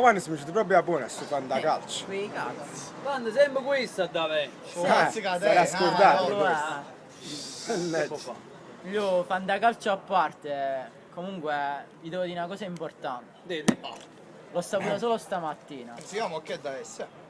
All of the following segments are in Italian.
quando si dice proprio a buono a sto calcio. Quei cazzi. Quando sempre questo da me. Cazzi, sarà scordato. Allora, Mannaggia. io fantacalcio a parte, comunque vi devo dire una cosa importante. Dite. L'ho saputo solo stamattina. Siamo che da essere.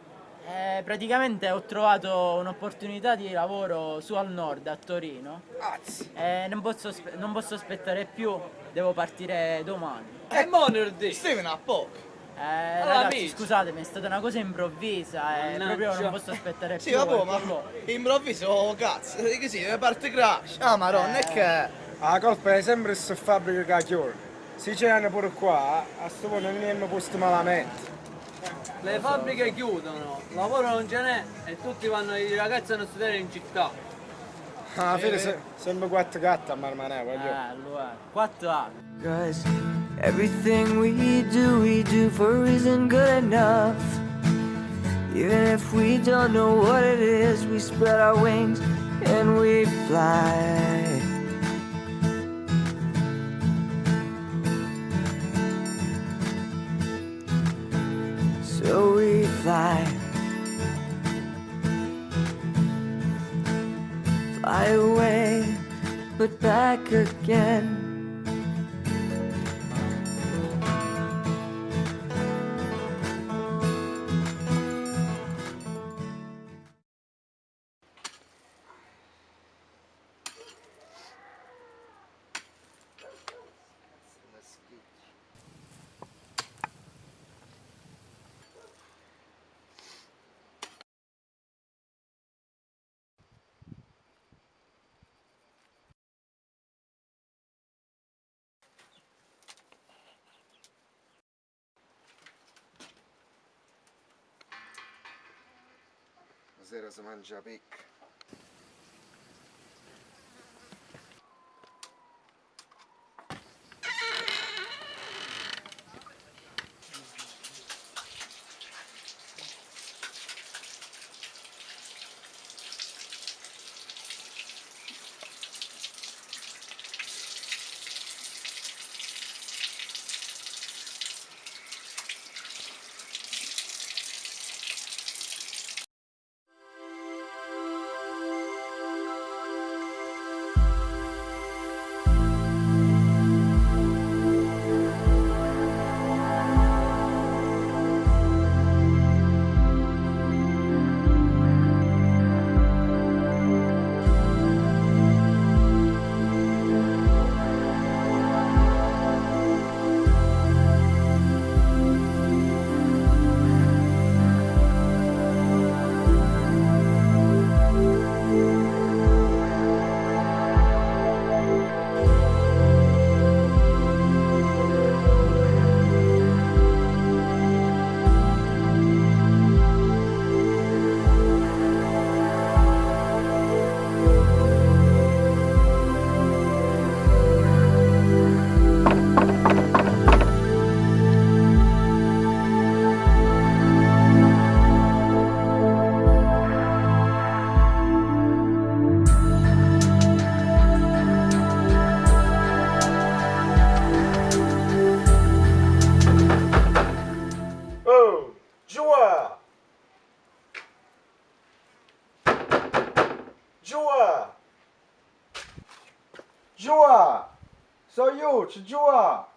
Eh, praticamente ho trovato un'opportunità di lavoro su al nord, a Torino. Cazzi. E non posso, non posso aspettare più, devo partire domani. E monerdì. Steven a poco. Eh, Allora, ragazzi, amici. scusatemi, è stata una cosa improvvisa e Mannaggia. proprio non posso aspettare Sì, più. vabbè, e ma quello- improvviso, oh, cazzo, che sì, parte crash. Ah, maronna, è che... La colpa è sempre su fabbrica che chiude. Se c'erano pure qua, a sto punto non abbiamo posto malamente. Le fabbriche chiudono, lavoro non ce n'è e tutti vanno, i ragazzi vanno a studiare in città. Alla fine se- sempre quattro gatte a marmanè, voglio. Eh, allora, 4 anni. Everything we do, we do for isn't good enough. Even if we don't know what it is, we spread our wings and we fly. So we fly. Fly away, but back again. Sera si mangia picca. So io, c'è Joa!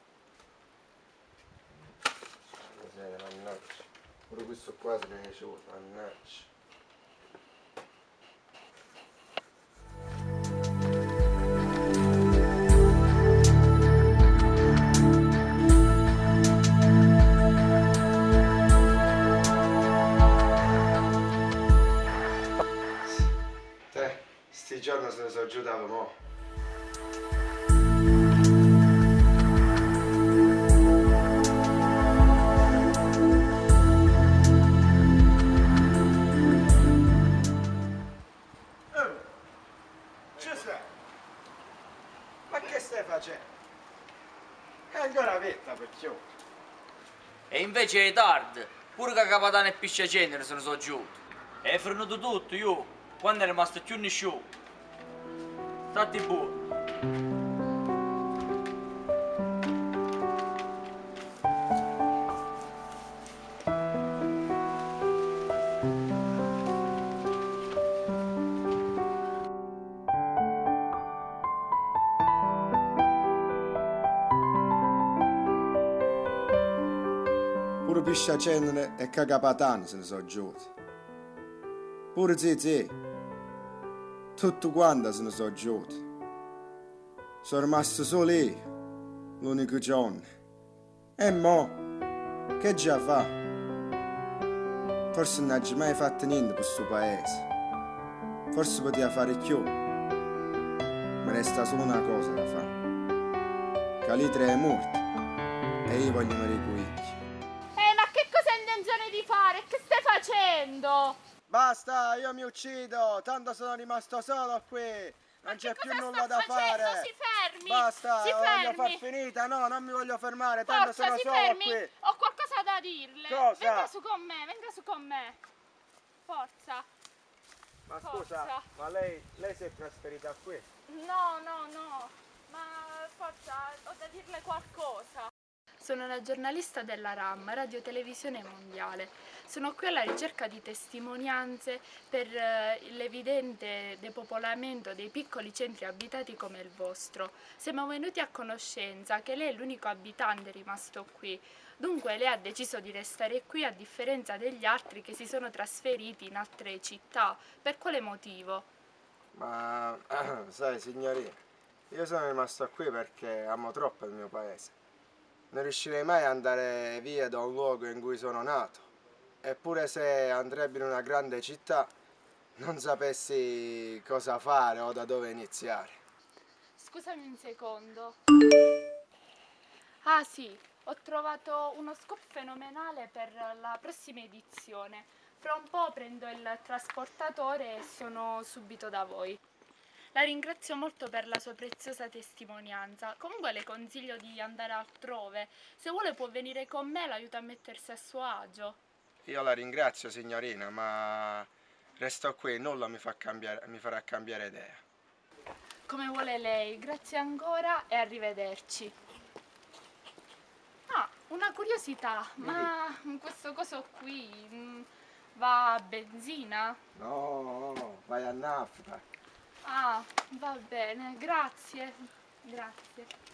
Mannaggia, pure questo qua se ne esce, mannaggia. Te, sti giorni se ne sono giudato mo'. Stai facendo? È ancora vetta per chiudere. E invece è tardi, pure che capitano e piscia cenere se ne sono giunto. E frenato tutto, io, quando è rimasto più nessuno. Stati buono. Pure Piscia Cenere e Cagapatan se ne sono giuti. Pure Zizi. Tutto quanto se ne sono giuti. Sono rimasto solo io, l'unico giorno. E mo, che già fa? Forse non ha mai fatto niente per questo paese. Forse poteva fare più. Ma resta solo una cosa da fare. Calitre è morto e io voglio morire con di fare? Che stai facendo? Basta, io mi uccido, tanto sono rimasto solo qui. Non c'è più nulla da facendo? fare. Si fermi! Basta, si la voglio fermi! far finita. No, non mi voglio fermare, tanto Forza, sono solo fermi! qui. Ho qualcosa da dirle! Cosa? Venga su con me, venga su con me! Forza! Ma Forza. scusa, ma lei, lei si è trasferita qui? No, no, no! Ma forza, ho da dirle qualcosa! Sono una giornalista della RAM, Radio Televisione Mondiale. Sono qui alla ricerca di testimonianze per eh, l'evidente depopolamento dei piccoli centri abitati come il vostro. Siamo venuti a conoscenza che lei è l'unico abitante rimasto qui. Dunque lei ha deciso di restare qui a differenza degli altri che si sono trasferiti in altre città. Per quale motivo? Ma sai signorina, io sono rimasto qui perché amo troppo il mio paese. Non riuscirei mai ad andare via da un luogo in cui sono nato. Eppure se andrebbe in una grande città non sapessi cosa fare o da dove iniziare. Scusami un secondo. Ah sì, ho trovato uno scoop fenomenale per la prossima edizione. Fra un po' prendo il trasportatore e sono subito da voi. La ringrazio molto per la sua preziosa testimonianza. Comunque le consiglio di andare altrove. Se vuole può venire con me, l'aiuto a mettersi a suo agio. Io la ringrazio signorina, ma resto qui, nulla mi, fa cambiare, mi farà cambiare idea. Come vuole lei. Grazie ancora e arrivederci. Ah, una curiosità, ma questo coso qui mm, va a benzina? No, no, vai a nafta. Ah, va bene, grazie. Grazie.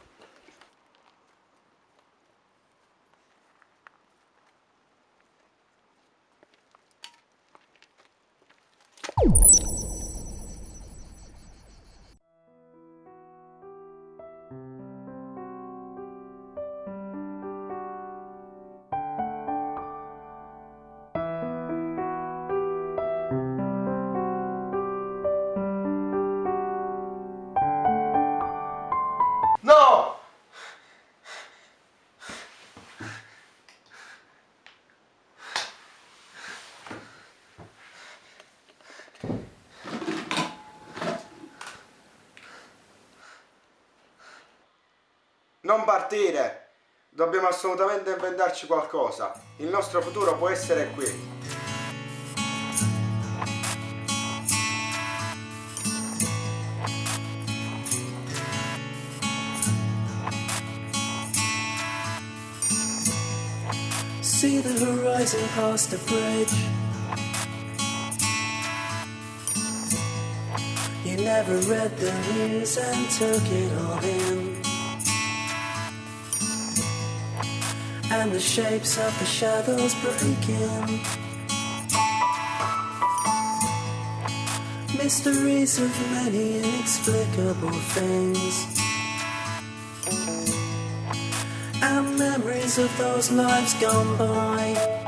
No! Non partire! Dobbiamo assolutamente inventarci qualcosa. Il nostro futuro può essere qui. See the horizon past the bridge. You never read the news and took it all in. And the shapes of the shadows breaking. Mysteries of many inexplicable things. Of those lives gone by.